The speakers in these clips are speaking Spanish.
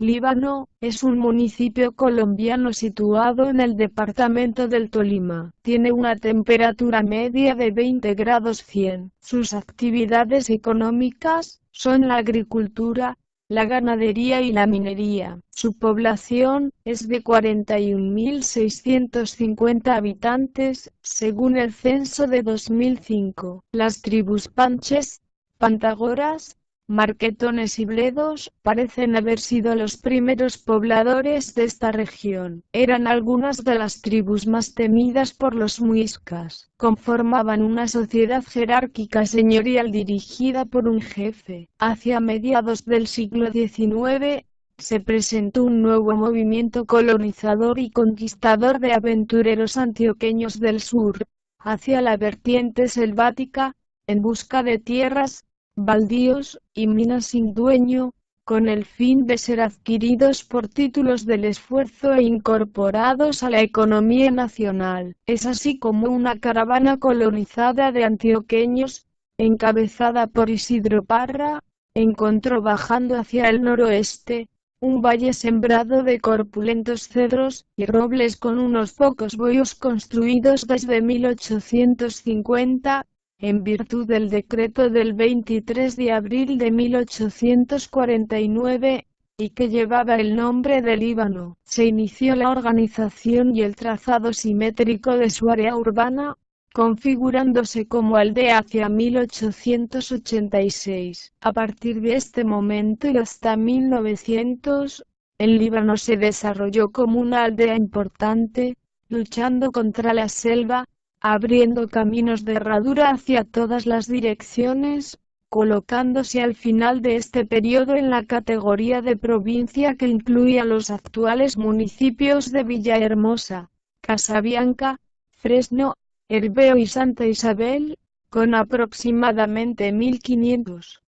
Líbano, es un municipio colombiano situado en el departamento del Tolima. Tiene una temperatura media de 20 grados 100. Sus actividades económicas son la agricultura, la ganadería y la minería. Su población es de 41.650 habitantes, según el censo de 2005. Las tribus panches, pantagoras, marquetones y bledos parecen haber sido los primeros pobladores de esta región. Eran algunas de las tribus más temidas por los muiscas. Conformaban una sociedad jerárquica señorial dirigida por un jefe. Hacia mediados del siglo XIX, se presentó un nuevo movimiento colonizador y conquistador de aventureros antioqueños del sur, hacia la vertiente selvática, en busca de tierras, baldíos y minas sin dueño, con el fin de ser adquiridos por títulos del esfuerzo e incorporados a la economía nacional. Es así como una caravana colonizada de antioqueños, encabezada por Isidro Parra, encontró bajando hacia el noroeste, un valle sembrado de corpulentos cedros y robles con unos pocos boyos construidos desde 1850, en virtud del decreto del 23 de abril de 1849, y que llevaba el nombre de Líbano, se inició la organización y el trazado simétrico de su área urbana, configurándose como aldea hacia 1886. A partir de este momento y hasta 1900, el Líbano se desarrolló como una aldea importante, luchando contra la selva, abriendo caminos de herradura hacia todas las direcciones, colocándose al final de este periodo en la categoría de provincia que incluía los actuales municipios de Villahermosa, Casabianca, Fresno, Herbeo y Santa Isabel, con aproximadamente 1.500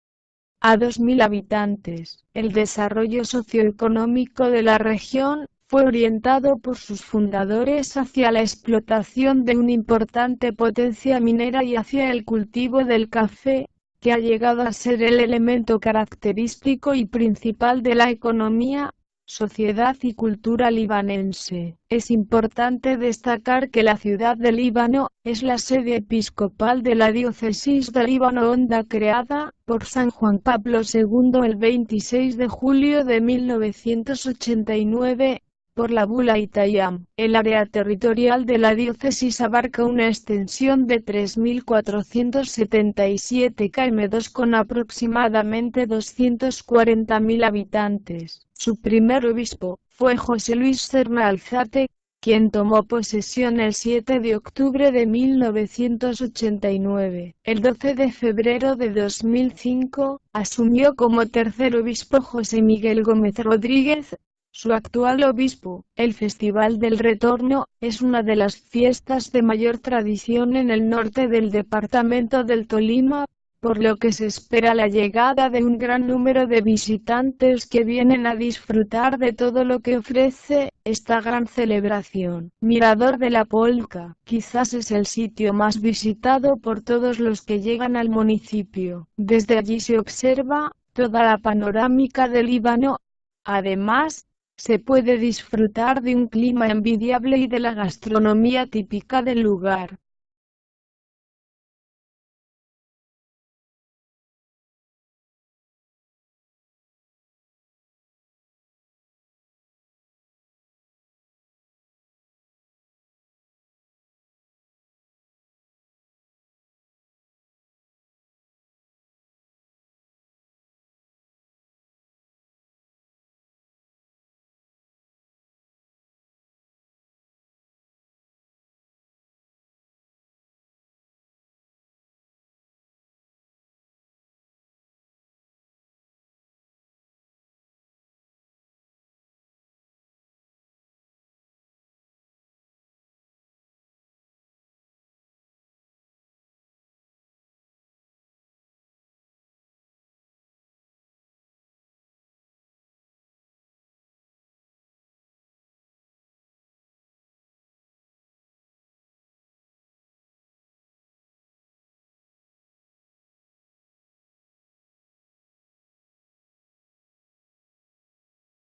a 2.000 habitantes. El desarrollo socioeconómico de la región fue orientado por sus fundadores hacia la explotación de una importante potencia minera y hacia el cultivo del café, que ha llegado a ser el elemento característico y principal de la economía, sociedad y cultura libanense. Es importante destacar que la ciudad de Líbano es la sede episcopal de la diócesis de Líbano Honda creada por San Juan Pablo II el 26 de julio de 1989 por la bula Itayam. El área territorial de la diócesis abarca una extensión de 3.477 km2 con aproximadamente 240.000 habitantes. Su primer obispo fue José Luis Serma Alzate, quien tomó posesión el 7 de octubre de 1989. El 12 de febrero de 2005, asumió como tercer obispo José Miguel Gómez Rodríguez, su actual obispo. El Festival del Retorno es una de las fiestas de mayor tradición en el norte del departamento del Tolima, por lo que se espera la llegada de un gran número de visitantes que vienen a disfrutar de todo lo que ofrece esta gran celebración. Mirador de la Polca, quizás es el sitio más visitado por todos los que llegan al municipio. Desde allí se observa toda la panorámica del Líbano. Además, se puede disfrutar de un clima envidiable y de la gastronomía típica del lugar.